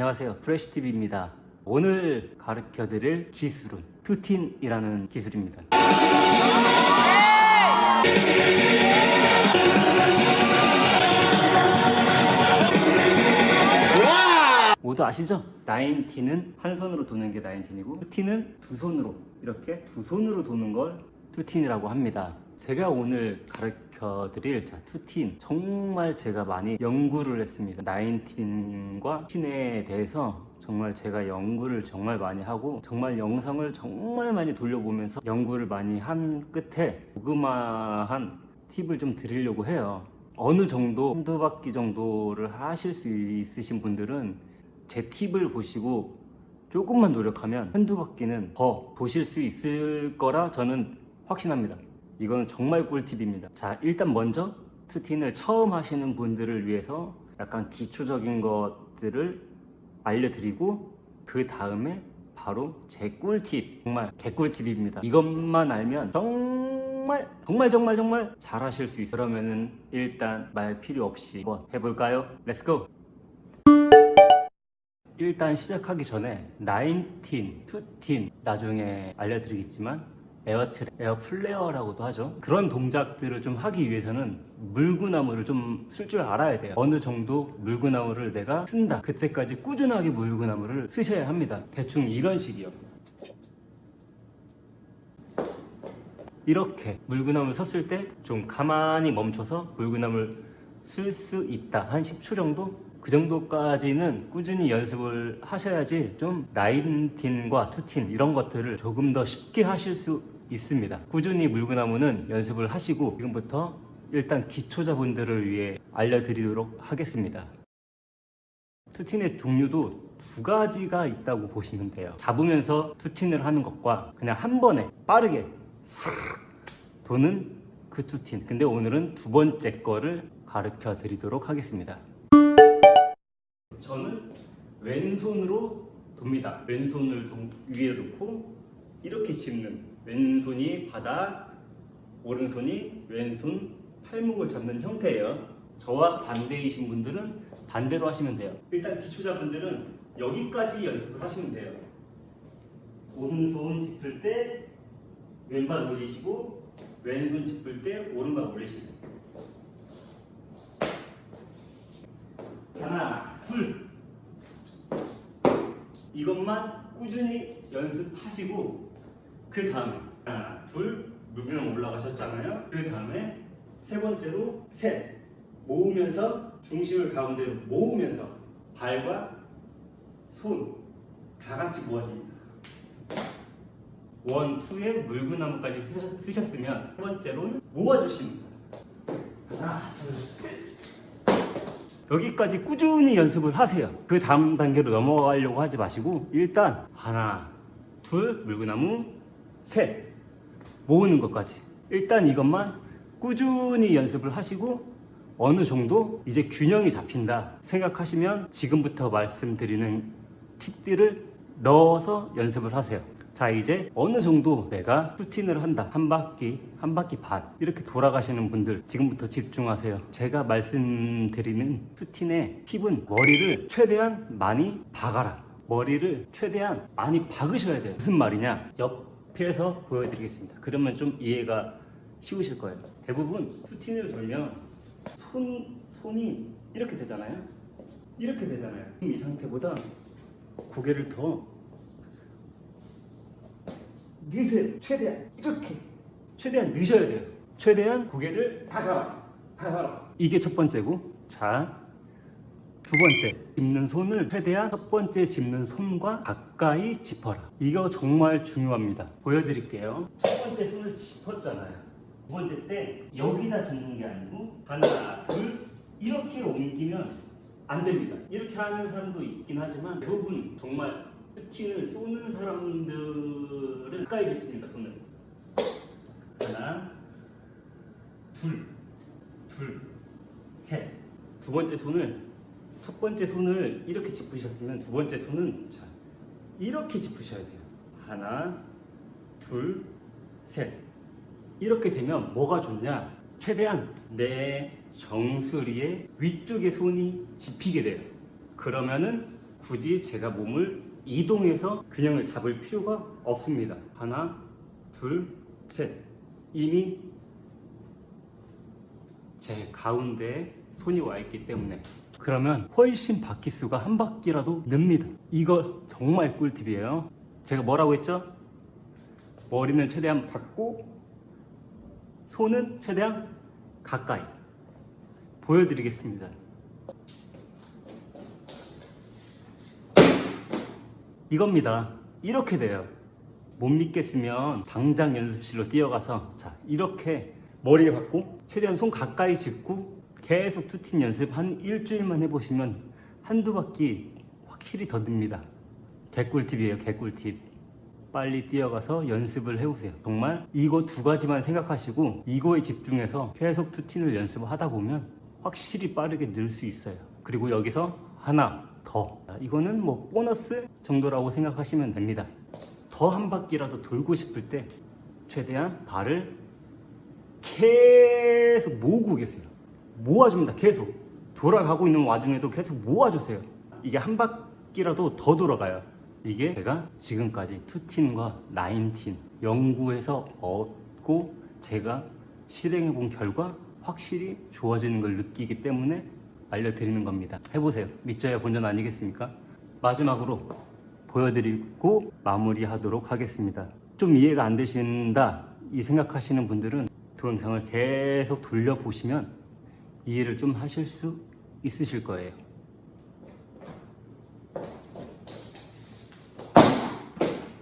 안녕하세요. 프레시TV입니다. 오늘 가르쳐 드릴 기술은 투틴이라는 기술입니다. 모두 아시죠? nineteen은 한 손으로 도는 게 nineteen이고 투틴은 두 손으로 이렇게 두 손으로 도는 걸 투틴이라고 합니다 제가 오늘 가르쳐 드릴 자, 투틴. 정말 제가 많이 연구를 했습니다. nineteen과 투틴에 대해서 정말 제가 연구를 정말 많이 하고 정말 영상을 정말 많이 돌려보면서 연구를 많이 한 끝에 조그마한 팁을 좀 드리려고 해요. 어느 정도 한두 바퀴 정도를 하실 수 있으신 분들은 제 팁을 보시고 조금만 노력하면 한두 바퀴는 더 보실 수 있을 거라 저는 확신합니다 이건 정말 꿀팁입니다. 자 일단 먼저 투틴을 처음 하시는 분들을 위해서 약간 기초적인 것들을 알려드리고 그 다음에 바로 제 꿀팁 정말 개꿀팁입니다. 이것만 알면 정말 정말 정말 정말 잘 하실 수 있어요. 그러면은 일단 말 필요 없이 한번 해볼까요? Let's go 일단 시작하기 전에 nineteen, 투틴 나중에 알려드리겠지만 airtrack, airflare라고도 하죠. 그런 동작들을 좀 하기 위해서는 물구나무를 좀 설 줄 알아야 돼요. 어느 정도 물구나무를 내가 선다. 그때까지 꾸준하게 물구나무를 서셔야 합니다. 대충 이런 식이요. 이렇게 물구나무를 섰을 때 좀 가만히 멈춰서 물구나무를 쓸 수 있다. 한 10초 정도? 그 정도까지는 꾸준히 연습을 하셔야지 좀 나인틴과 투틴 이런 것들을 조금 더 쉽게 하실 수 있습니다. 꾸준히 물구나무는 연습을 하시고 지금부터 일단 기초자분들을 위해 알려드리도록 하겠습니다. 투틴의 종류도 두 가지가 있다고 보시면 돼요. 잡으면서 투틴을 하는 것과 그냥 한 번에 빠르게 싹 도는 그 투틴. 근데 오늘은 두 번째 거를 가르쳐 드리도록 하겠습니다. 저는 왼손으로 돕니다. 왼손을 동- 위에 놓고 이렇게 짚는 왼손이 바닥, 오른손이 왼손 팔목을 잡는 형태예요. 저와 반대이신 분들은 반대로 하시면 돼요. 일단 기초자분들은 여기까지 연습을 하시면 돼요. 오른손 짚을 때 왼발 올리시고 왼손 짚을 때 오른발 올리시고 하나, 둘. 이것만 꾸준히 연습하시고 그 다음에 하나, 둘 물구나무 올라가셨잖아요. 그 다음에 세 번째로 셋 모으면서 중심을 가운데로 모으면서 발과 손 다 같이 모아줍니다. 원, 투에 물구나무까지 쓰셨- 쓰셨으면 세 번째로는 모아주십니다. 하나, 둘, 셋. 여기까지 꾸준히 연습을 하세요. 그 다음 단계로 넘어가려고 하지 마시고 일단 하나, 둘, 물구나무, 셋 모으는 것까지. 일단 이것만 꾸준히 연습을 하시고 어느 정도 이제 균형이 잡힌다 생각하시면 지금부터 말씀드리는 팁들을 넣어서 연습을 하세요. 자 이제 어느 정도 내가 루틴을 한다. 한 바퀴 한 바퀴 반. 이렇게 돌아가시는 분들 지금부터 집중하세요. 제가 말씀드리는 루틴의 팁은 머리를 최대한 많이 박아라. 머리를 최대한 많이 박으셔야 돼요. 무슨 말이냐? 옆 에서 보여드리겠습니다 그러면 좀 이해가 쉬우실 거예요 대부분 루틴을 돌면 손, 손이 이렇게 되잖아요 이렇게 되잖아요 이 상태보다 고개를 더 넣으세요. 최대한 이렇게 최대한 넣으셔야 돼요. 최대한 고개를 다가 다가 이게 첫 번째고 자. 두 번째, 짚는 손을 최대한 첫 번째 짚는 손과 가까이 짚어라. 이거 정말 중요합니다. 보여드릴게요. 첫 번째 손을 짚었잖아요. 두 번째 때 여기다 짚는 게 아니고 하나, 둘 이렇게 옮기면 안 됩니다. 이렇게 하는 사람도 있긴 하지만 대부분 정말 루틴을 쏘는 사람들은 가까이 짚습니다. 손을 하나, 둘, 둘, 셋. 두 번째 손을 첫 번째 손을 이렇게 짚으셨으면 두 번째 손은 자 이렇게 짚으셔야 돼요. 하나, 둘, 셋. 이렇게 되면 뭐가 좋냐? 최대한 내 정수리의 위쪽에 손이 집히게 돼요. 그러면은 굳이 제가 몸을 이동해서 균형을 잡을 필요가 없습니다. 하나, 둘, 셋. 이미 제 가운데에 손이 와 있기 때문에 그러면 훨씬 바퀴 수가 한 바퀴라도 늡니다. 이거 정말 꿀팁이에요. 제가 뭐라고 했죠? 머리는 최대한 받고 손은 최대한 가까이 보여드리겠습니다. 이겁니다. 이렇게 돼요. 못 믿겠으면 당장 연습실로 뛰어가서 자 이렇게 머리에 받고 최대한 손 가까이 짚고 계속 투틴 연습 한 일주일만 해보시면 한두 바퀴 확실히 더 듭니다. 개꿀팁이에요 개꿀팁. 빨리 뛰어가서 연습을 해보세요. 정말 이거 두 가지만 생각하시고 이거에 집중해서 계속 투틴을 연습하다 보면 확실히 빠르게 늘 수 있어요. 그리고 여기서 하나 더. 이거는 뭐 보너스 정도라고 생각하시면 됩니다. 더 한 바퀴라도 돌고 싶을 때 최대한 발을 계속 모으고 계세요. 모아줍니다. 계속. 돌아가고 있는 와중에도 계속 모아주세요. 이게 한 바퀴라도 더 돌아가요. 이게 제가 지금까지 투틴과 나인틴 연구해서 얻고 제가 실행해 본 결과 확실히 좋아지는 걸 느끼기 때문에 알려드리는 겁니다. 해보세요. 믿져야 본전 아니겠습니까? 마지막으로 보여드리고 마무리하도록 하겠습니다. 좀 이해가 안 되신다 이 생각하시는 분들은 동영상을 계속 돌려보시면 이해를 좀 하실 수 있으실 거예요.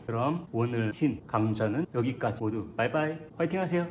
그럼 오늘 신 강좌는 여기까지 모두 바이바이 화이팅 하세요.